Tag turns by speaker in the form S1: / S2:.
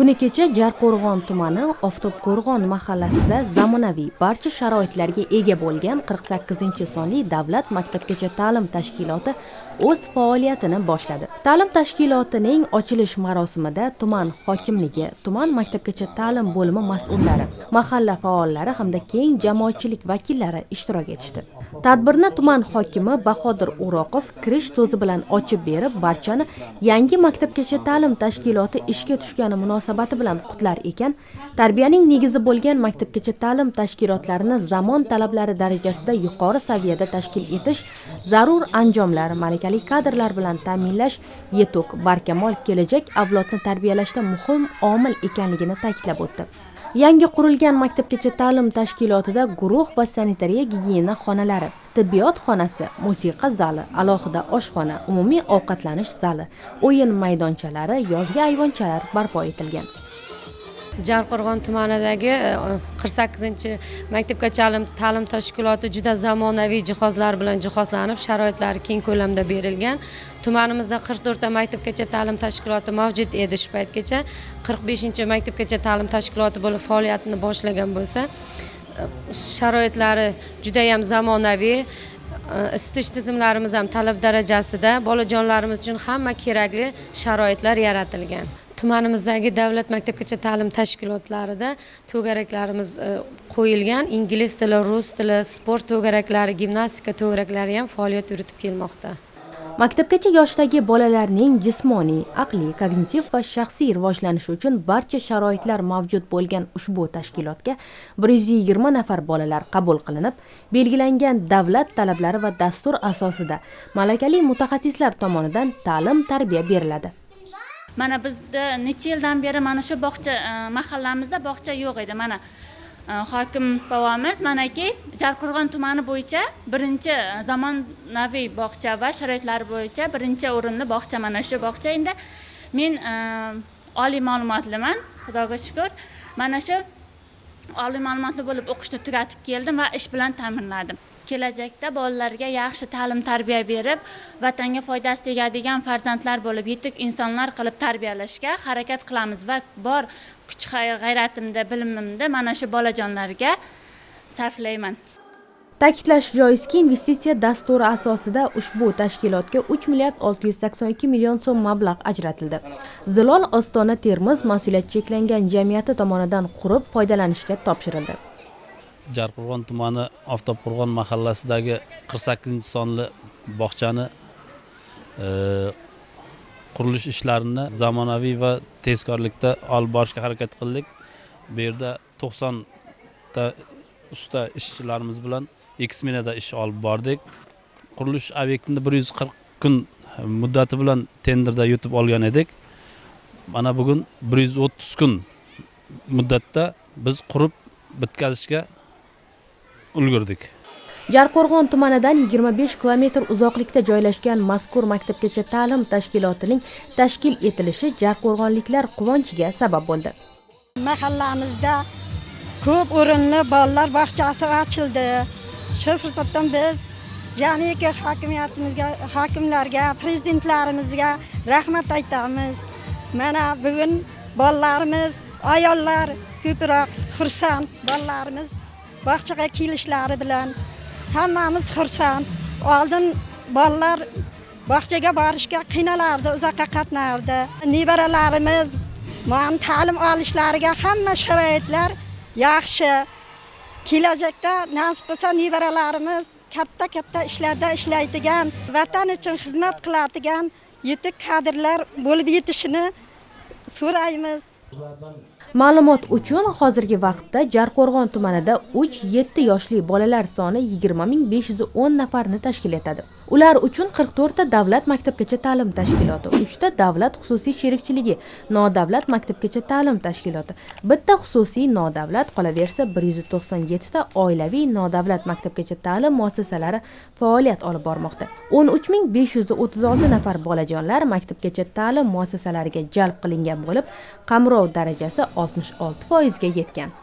S1: kuni kecha jarqo'rg'on tumani oftobqo'rg'on mahallasida zamonaviy barcha sharoitlarga ega bo'lgan 48 sonli davlat maktabgacha ta'lim tashkiloti o'z faoliyatini boshladi. Ta'lim tashkilotining ochilish marosimida tuman hokimligi tuman maktabgacha ta'lim bo'limi mas'ullari mahalla faollari hamda keng jamoatchilik vakillari ishtirok etishdi. Tadbirni tuman hokimi bahodir o'roqov kirish so'zi bilan ochib berib barchani yangi maktabgacha ta'lim tashkiloti ishga tushgani munosabati bilan qutlar ekan. Tarbiyaning negizi bo'lgan maktabgacha ta'lim tashkilotlarini zamon talablari darajasida yuqori saviyada tashkil etish zarur anjomlar malakali kadrlar bilan ta'minlash yetuk barkamol kelajak avlodni tarbiyalashda muhim omil ekanligini ta'kidlab o'tdi. Yangi qurilgan maktabgacha ta'lim tashkilotida guruh va sanitariya gigiyena xonalari tibbiyot xonasi musiqa zali alohida oshxona umumiy ovqatlanish zali o'yin maydonchalari yozgi ayvonchalar barpo etilgan.
S2: Jarqo'rg'on tumanidagi e, qirq sakkizinchi maktabgacha ta'lim tashkiloti juda zamonaviy jihozlar bilan jihozlanib sharoitlari keng ko'lamda berilgan. Tumanimizda qirq to'rtta maktabgacha ta'lim tashkiloti mavjud edi shu paytgacha. Qirq beshinchi maktabgacha ta'lim tashkiloti bo'lib faoliyatini boshlagan bo'lsa e, sharoitlari judayam zamonaviy. E, isitish tizimlarimiz ham talab darajasida bolajonlarimiz uchun hamma kerakli sharoitlar yaratilgan. Tumanimizdagi davlat maktabgacha ta'lim tashkilotlarida to'garaklarimiz e, qo'yilgan ingliz tili rus tili sport to'garaklari gimnastika to'garaklari ham faoliyat yuritib kelmoqda.
S1: Maktabgacha yoshdagi bolalarning jismoniy aqliy kognitiv va shaxsiy rivojlanishi uchun barcha sharoitlar mavjud bo'lgan ushbu tashkilotga bir yuz yigirma nafar bolalar qabul qilinib belgilangan davlat talablari va dastur asosida malakali mutaxassislar tomonidan ta'lim tarbiya beriladi.
S3: Mana bizda necha yildan beri mana shu bog'cha e, mahallamizda bog'cha yo'q edi. Mana e, hokim bobomiz manaki jarqo'rg'on tumani bo'yicha birinchi e, zamonaviy bog'cha va sharoitlari bo'yicha birinchi o'rinli bog'cha mana shu bog'cha endi. Men oliy ma'lumotliman xudoga shukur mana shu oliy ma'lumotli bo'lib o'qishni tugatib keldim va ish bilan ta'minladim. Kelajakda bolalarga yaxshi ta'lim tarbiya berib vatanga foydasi tegadigan farzandlar bo'lib yetuk insonlar qilib tarbiyalashga harakat qilamiz va bor kuch g'ayratimda bilimimda mana shu bolajonlarga sarflayman.
S1: Ta'kidlash joizki investitsiya dasturi asosida ushbu tashkilotga 3 milliard olti yuz sakson ikki million so'm mablag' ajratildi. Zilol ostona termiz mas'uliyati cheklangan jamiyati tomonidan qurib foydalanishga topshirildi.
S4: Jarqo'rg'on tumani oftobqo'rg'on mahallasidagi qirq sakkizinchi sonli bog'chani e, qurilish ishlarini zamonaviy va tezkorlikda olib borishga harakat qildik. Bu yerda to'qsonta usta ishchilarimiz bilan ikki smenada ish olib bordik. Qurilish obyektini bir yuz qirq kun muddati bilan tenderda yutib olgan edik. Mana bugun bir yuz o'ttiz kun muddatda biz qurib bitkazishga ulgurdik.
S1: Jarqo'rg'on tumanidan 25 kilometr uzoqlikda joylashgan mazkur maktabgacha ta'lim tashkilotining tashkil etilishi jarqo'rg'onliklar quvonchiga sabab bo'ldi.
S5: Mahallamizda ko'p o'rinli bolalar bog'chasi ochildi. Shu fursatdan biz jamiki hokimiyatimizga hokimlarga prezidentlarimizga rahmat aytamiz. Mana bugun bolalarimiz ayollar ko'proq xursand bolalarimiz bog'chaga kelishlari bilan hammamiz xursand. Oldin bolalar bog'chaga borishga qiynalardi uzoqqa qatnardi. Nevaralarimiz mana ta'lim olishlariga hamma sharoitlar yaxshi. Kelajakda nasib qilsa nevaralarimiz katta katta ishlarda ishlaydigan vatan uchun xizmat qiladigan yetuk kadrlar bo'lib yetishini so'raymiz.
S1: Ma'lumot uchun hozirgi vaqtda jarqo'rg'on tumanida 3-7 yoshli bolalar soni 20510 nafarni tashkil etadi. Ular uchun 44 ta davlat maktabgacha ta'lim tashkiloti 3 ta davlat xususiy sherikchiligi nodavlat maktabgacha ta'lim tashkiloti bitta xususiy nodavlat qolaversa 197 ta oilaviy nodavlat maktabgacha ta'lim muassasalari faoliyat olib bormoqda. 13536 nafar bolajonlar maktabgacha ta'lim muassasalariga jalb qilingan bo'lib qamrov darajasi oltmish olti foizga yetgan.